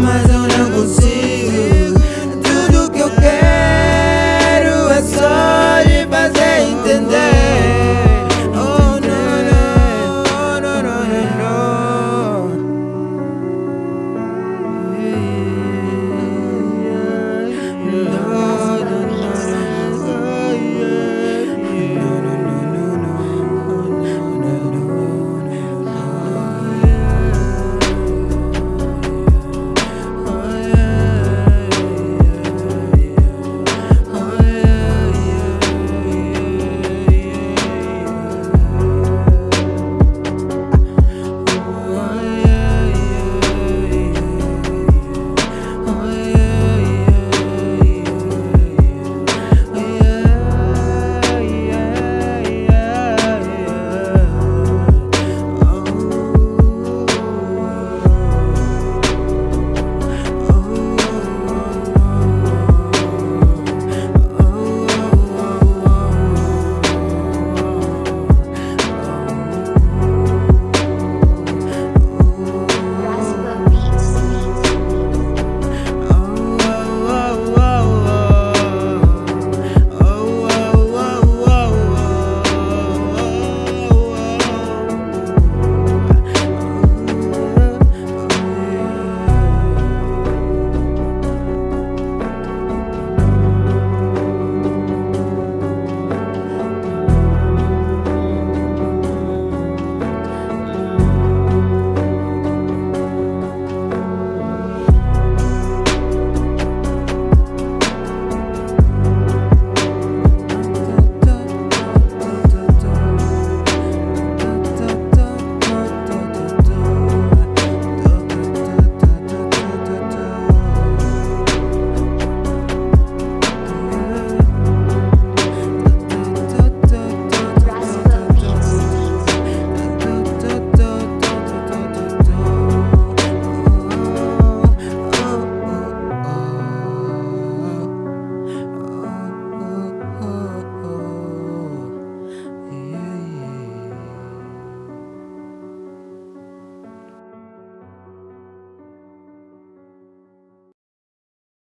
my